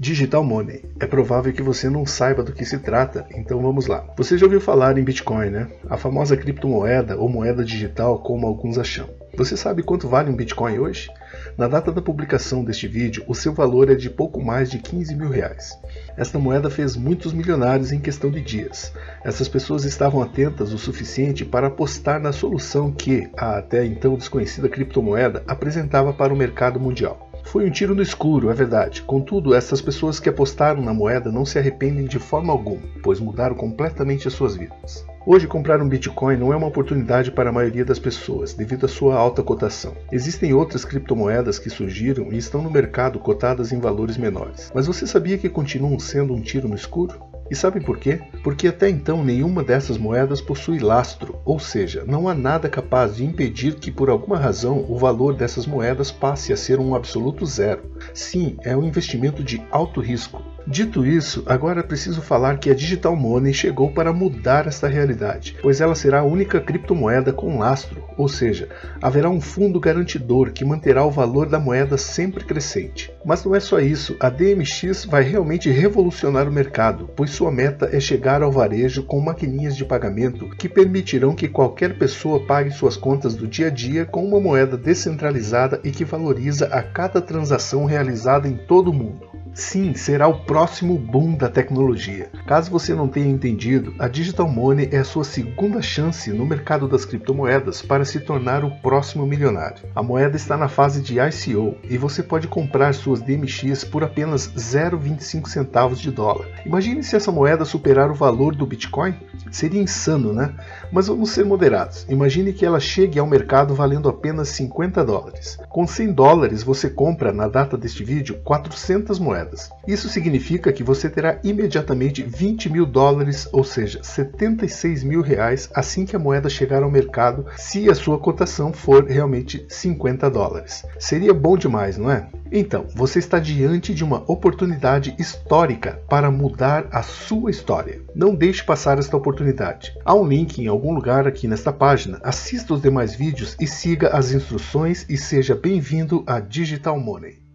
Digital Money. É provável que você não saiba do que se trata, então vamos lá. Você já ouviu falar em Bitcoin, né? A famosa criptomoeda ou moeda digital, como alguns acham. Você sabe quanto vale um Bitcoin hoje? Na data da publicação deste vídeo, o seu valor é de pouco mais de 15 mil reais. Esta moeda fez muitos milionários em questão de dias. Essas pessoas estavam atentas o suficiente para apostar na solução que a até então desconhecida criptomoeda apresentava para o mercado mundial. Foi um tiro no escuro, é verdade. Contudo, essas pessoas que apostaram na moeda não se arrependem de forma alguma, pois mudaram completamente as suas vidas. Hoje, comprar um Bitcoin não é uma oportunidade para a maioria das pessoas, devido à sua alta cotação. Existem outras criptomoedas que surgiram e estão no mercado cotadas em valores menores. Mas você sabia que continuam sendo um tiro no escuro? E sabem por quê? Porque até então nenhuma dessas moedas possui lastro, ou seja, não há nada capaz de impedir que por alguma razão o valor dessas moedas passe a ser um absoluto zero. Sim, é um investimento de alto risco. Dito isso, agora é preciso falar que a Digital Money chegou para mudar esta realidade, pois ela será a única criptomoeda com lastro, ou seja, haverá um fundo garantidor que manterá o valor da moeda sempre crescente. Mas não é só isso, a DMX vai realmente revolucionar o mercado, pois sua meta é chegar ao varejo com maquininhas de pagamento que permitirão que qualquer pessoa pague suas contas do dia a dia com uma moeda descentralizada e que valoriza a cada transação realizada em todo o mundo. Sim, será o próximo boom da tecnologia. Caso você não tenha entendido, a Digital Money é a sua segunda chance no mercado das criptomoedas para se tornar o próximo milionário. A moeda está na fase de ICO e você pode comprar suas DMX por apenas 0,25 centavos de dólar. Imagine se essa moeda superar o valor do Bitcoin? Seria insano, né? Mas vamos ser moderados. Imagine que ela chegue ao mercado valendo apenas 50 dólares. Com 100 dólares você compra, na data deste vídeo, 400 moedas. Isso significa que você terá imediatamente 20 mil dólares, ou seja, 76 mil reais, assim que a moeda chegar ao mercado, se a sua cotação for realmente 50 dólares. Seria bom demais, não é? Então, você está diante de uma oportunidade histórica para mudar a sua história. Não deixe passar esta oportunidade. Há um link em algum lugar aqui nesta página. Assista os demais vídeos e siga as instruções e seja bem-vindo a Digital Money.